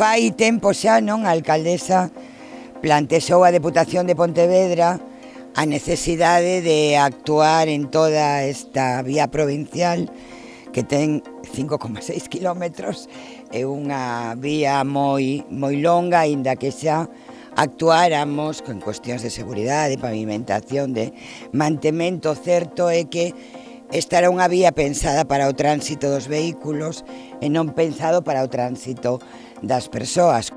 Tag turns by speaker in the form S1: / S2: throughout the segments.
S1: Fai tempo xa non a alcaldesa plantexou a Deputación de Pontevedra a necesidade de actuar en toda esta vía provincial que ten 5,6 kilómetros é unha vía moi moi longa, aínda que xa actuáramos con cuestións de seguridade, pavimentación, de mantemento. Certo é que Esta era unha vía pensada para o tránsito dos vehículos e non pensado para o tránsito das persoas.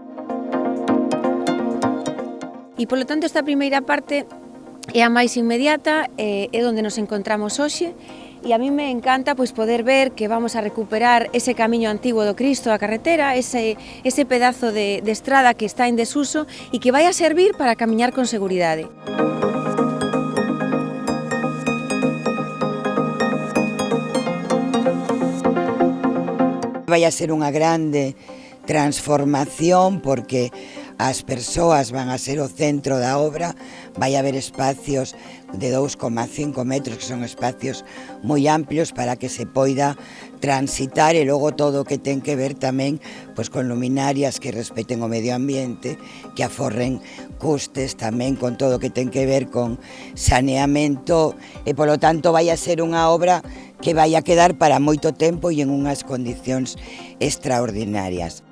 S2: E polo tanto esta primeira parte é a máis inmediata, é onde nos encontramos hoxe, e a mí me encanta pois poder ver que vamos a recuperar ese camiño antigo do Cristo, a carretera, ese, ese pedazo de, de estrada que está en desuso e que vai a servir para camiñar con seguridade.
S1: Música Vai a ser unha grande transformación porque as persoas van a ser o centro da obra, vai haber espacios de 2,5 metros, que son espacios moi amplios para que se poida transitar e logo todo o que ten que ver tamén pois, con luminarias que respeten o medio ambiente, que aforren custes tamén con todo o que ten que ver con saneamento e polo tanto vai a ser unha obra que vai a quedar para moito tempo e en unhas condicións extraordinarias.